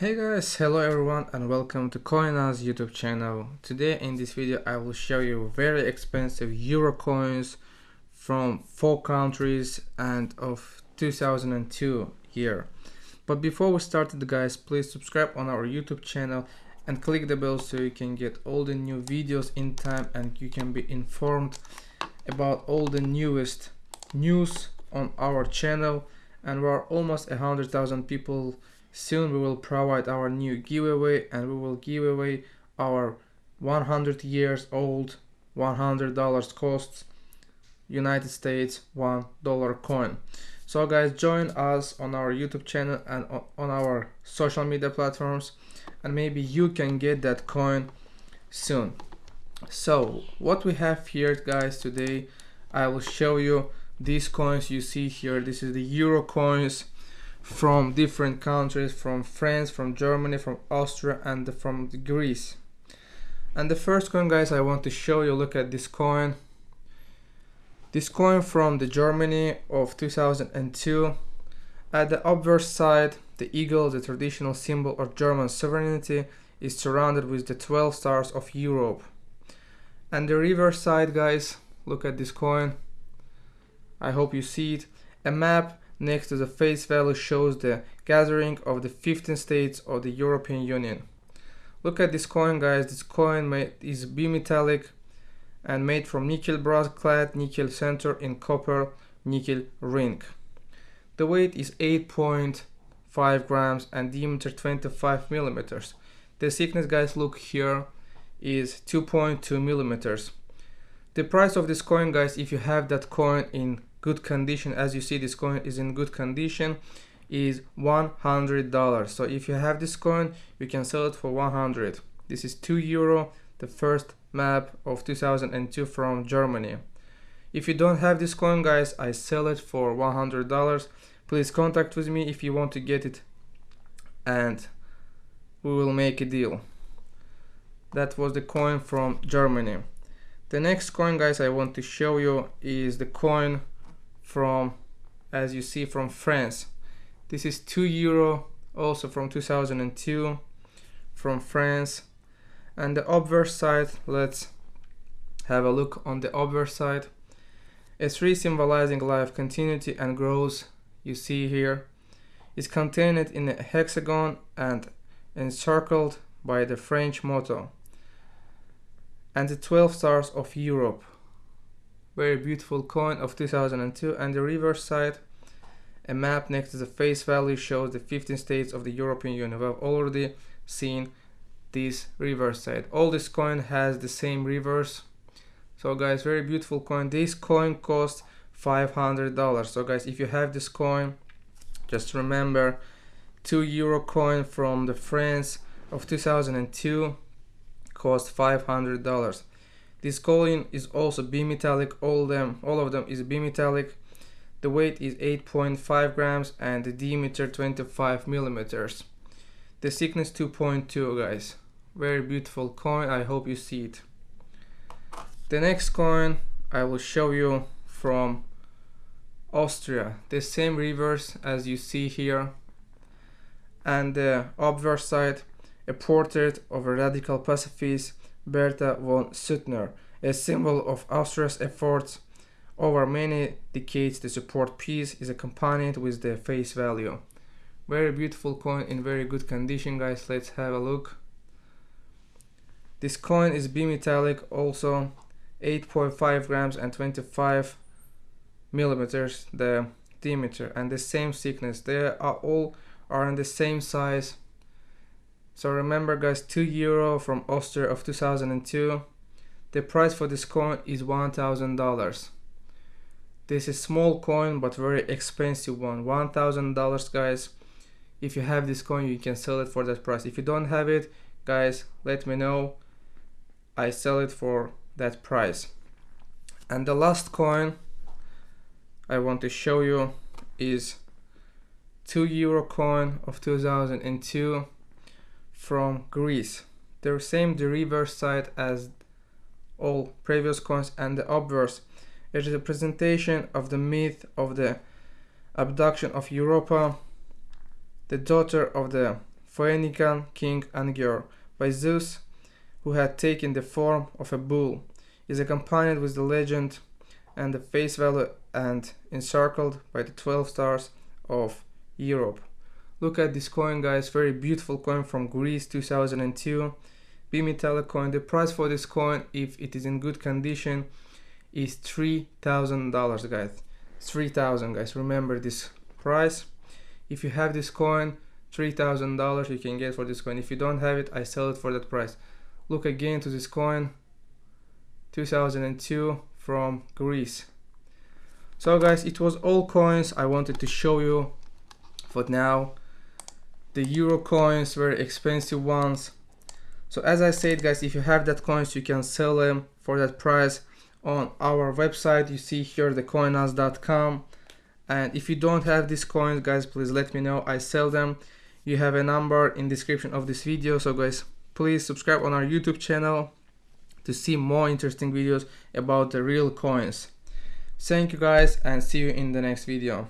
Hey guys, hello everyone and welcome to Coinaz YouTube channel. Today in this video I will show you very expensive euro coins from four countries and of 2002 year. But before we start guys, please subscribe on our YouTube channel and click the bell so you can get all the new videos in time and you can be informed about all the newest news on our channel and we're almost a hundred thousand people soon we will provide our new giveaway and we will give away our 100 years old 100 dollars costs united states one dollar coin. So guys join us on our youtube channel and on our social media platforms and maybe you can get that coin soon. So what we have here guys today i will show you these coins you see here. This is the euro coins from different countries from france from germany from austria and from greece. And the first coin guys i want to show you look at this coin. This coin from the germany of 2002 at the obverse side the eagle the traditional symbol of german sovereignty is surrounded with the 12 stars of europe. And the reverse side guys look at this coin. I hope you see it. A map next to the face value shows the gathering of the 15 states of the European Union. Look at this coin guys, this coin made, is bimetallic and made from nickel brass clad nickel center in copper nickel ring. The weight is 8.5 grams and diameter 25 millimeters. The thickness guys look here is 2.2 millimeters. The price of this coin guys if you have that coin in good condition as you see this coin is in good condition is $100 so if you have this coin you can sell it for 100 this is 2 euro the first map of 2002 from Germany. If you don't have this coin guys I sell it for $100 please contact with me if you want to get it and we will make a deal. That was the coin from Germany. The next coin guys I want to show you is the coin from as you see from France. This is 2 euro also from 2002 from France. And the obverse side let's have a look on the obverse side. A tree symbolizing life continuity and growth you see here is contained in a hexagon and encircled by the French motto and the 12 stars of Europe very beautiful coin of 2002 and the reverse side a map next to the face value shows the 15 states of the European Union. We've already seen this reverse side. All this coin has the same reverse. So guys, very beautiful coin. This coin costs $500. So guys, if you have this coin, just remember 2 euro coin from the France of 2002 cost $500. This coin is also bimetallic, all them, all of them is bimetallic. The weight is 8.5 grams and the diameter 25 millimeters. The thickness 2.2 guys. Very beautiful coin, I hope you see it. The next coin I will show you from Austria. The same reverse as you see here. And uh, the obverse side, a portrait of a radical pacifist Bertha von Suttner, a symbol of Austria's efforts over many decades to support peace is accompanied with the face value. Very beautiful coin in very good condition guys, let's have a look. This coin is bimetallic also 8.5 grams and 25 millimeters the diameter and the same thickness. They are all are in the same size so remember guys 2 euro from Oster of 2002 the price for this coin is $1000 this is small coin but very expensive one. $1000 guys. If you have this coin you can sell it for that price. If you don't have it guys let me know. I sell it for that price. And the last coin I want to show you is 2 euro coin of 2002 from Greece. The same the reverse side as all previous coins and the obverse. It is a presentation of the myth of the abduction of Europa, the daughter of the Phoenician king Agenor by Zeus, who had taken the form of a bull, is accompanied with the legend and the face value and encircled by the 12 stars of Europe. Look at this coin guys, very beautiful coin from Greece 2002. Bimetallic coin. The price for this coin, if it is in good condition, is $3,000 guys. 3000 guys. Remember this price. If you have this coin, $3,000 you can get for this coin. If you don't have it, I sell it for that price. Look again to this coin. 2002 from Greece. So guys, it was all coins I wanted to show you for now. The euro coins, very expensive ones. So as I said guys, if you have that coins, you can sell them for that price on our website. You see here the coinaz.com. And if you don't have these coins guys, please let me know. I sell them. You have a number in description of this video. So guys, please subscribe on our YouTube channel to see more interesting videos about the real coins. Thank you guys and see you in the next video.